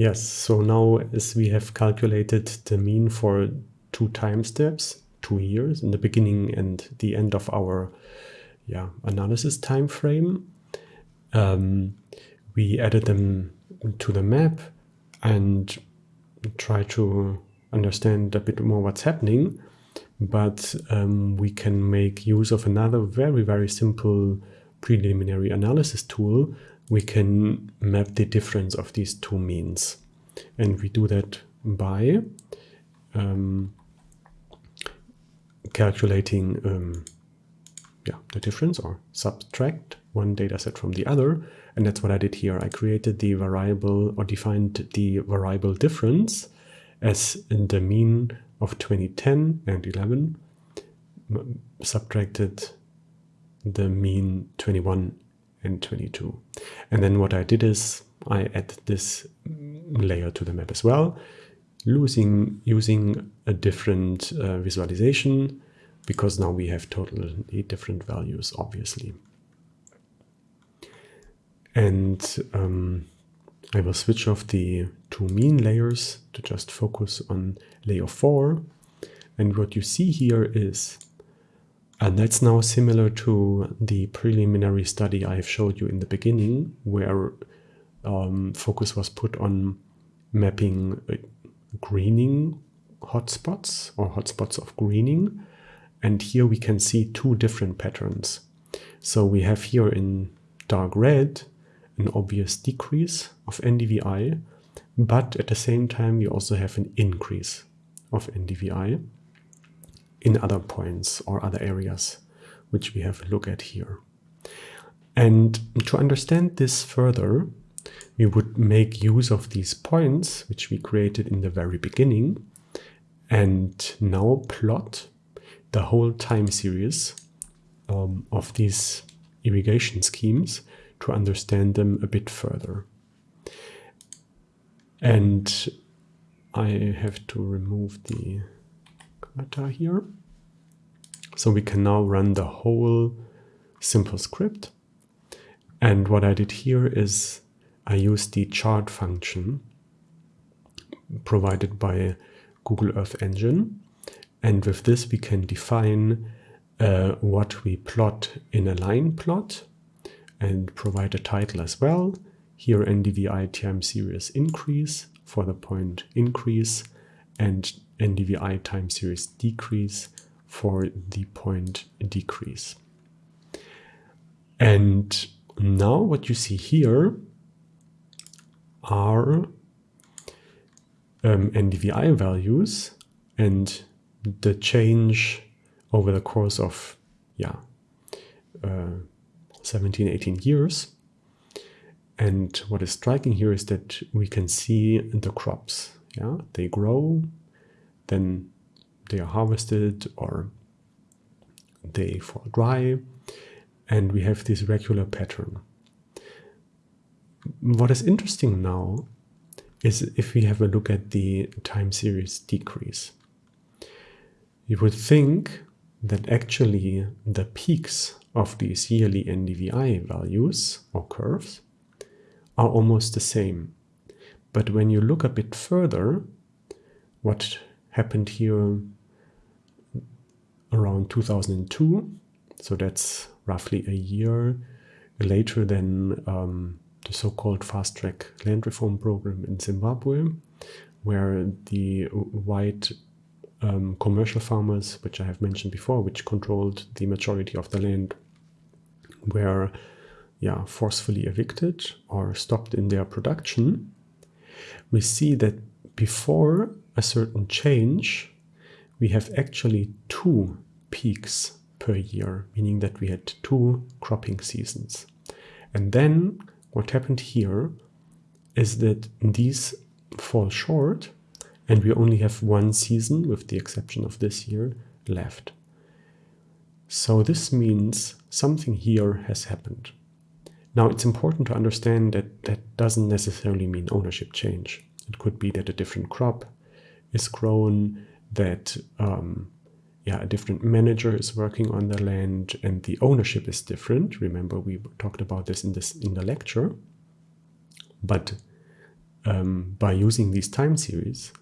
Yes, so now as we have calculated the mean for two time steps, two years, in the beginning and the end of our yeah, analysis time frame, um, we added them to the map and try to understand a bit more what's happening. But um, we can make use of another very, very simple preliminary analysis tool we can map the difference of these two means. And we do that by um, calculating um, yeah, the difference or subtract one data set from the other. And that's what I did here. I created the variable or defined the variable difference as in the mean of 2010 and 11 subtracted the mean 21 and 22. And then what I did is I add this layer to the map as well, losing, using a different uh, visualization because now we have totally different values, obviously. And um, I will switch off the two mean layers to just focus on layer 4. And what you see here is and that's now similar to the preliminary study I have showed you in the beginning, where um, focus was put on mapping uh, greening hotspots or hotspots of greening. And here we can see two different patterns. So we have here in dark red an obvious decrease of NDVI, but at the same time we also have an increase of NDVI in other points or other areas, which we have a look at here. And to understand this further, we would make use of these points, which we created in the very beginning, and now plot the whole time series um, of these irrigation schemes to understand them a bit further. And I have to remove the here. So we can now run the whole simple script. And what I did here is I used the chart function provided by Google Earth Engine. And with this, we can define uh, what we plot in a line plot and provide a title as well. Here, NDVI time series increase for the point increase and NDVI time series decrease for the point decrease. And now what you see here are um, NDVI values and the change over the course of yeah uh, 17 18 years and what is striking here is that we can see the crops yeah they grow then they are harvested or they fall dry and we have this regular pattern. What is interesting now is if we have a look at the time series decrease. You would think that actually the peaks of these yearly NDVI values or curves are almost the same. But when you look a bit further, what happened here around 2002. So that's roughly a year later than um, the so-called fast track land reform program in Zimbabwe, where the white um, commercial farmers, which I have mentioned before, which controlled the majority of the land, were yeah, forcefully evicted or stopped in their production. We see that before a certain change, we have actually two peaks per year, meaning that we had two cropping seasons. And then what happened here is that these fall short and we only have one season, with the exception of this year, left. So this means something here has happened. Now it's important to understand that that doesn't necessarily mean ownership change. It could be that a different crop is grown, that um, yeah, a different manager is working on the land and the ownership is different. Remember, we talked about this in this in the lecture. But um, by using these time series,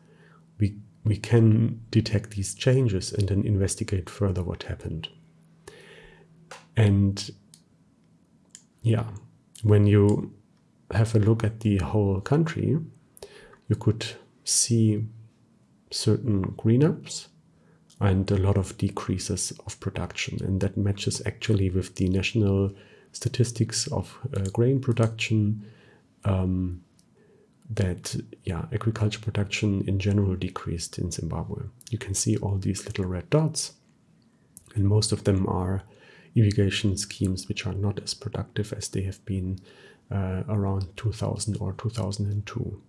we we can detect these changes and then investigate further what happened. And yeah, when you have a look at the whole country, you could see certain green ups and a lot of decreases of production. And that matches actually with the national statistics of uh, grain production um, that yeah agriculture production in general decreased in Zimbabwe. You can see all these little red dots and most of them are irrigation schemes which are not as productive as they have been uh, around 2000 or 2002.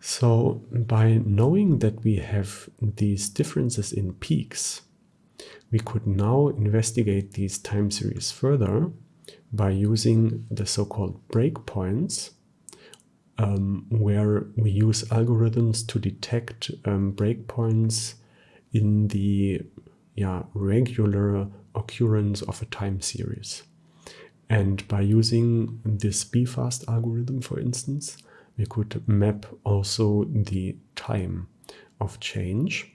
So by knowing that we have these differences in peaks, we could now investigate these time series further by using the so-called breakpoints, um, where we use algorithms to detect um, breakpoints in the yeah, regular occurrence of a time series. And by using this BFAST algorithm, for instance, we could map also the time of change.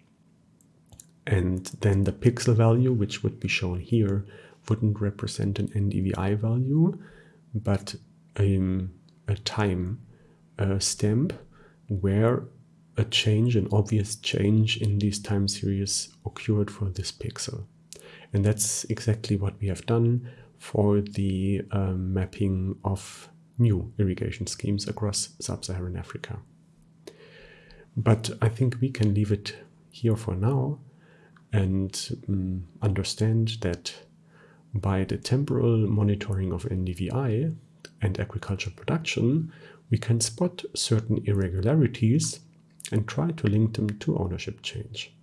And then the pixel value, which would be shown here, wouldn't represent an NDVI value, but um, a time uh, stamp where a change, an obvious change in these time series occurred for this pixel. And that's exactly what we have done for the um, mapping of new irrigation schemes across sub-Saharan Africa. But I think we can leave it here for now and um, understand that by the temporal monitoring of NDVI and agricultural production, we can spot certain irregularities and try to link them to ownership change.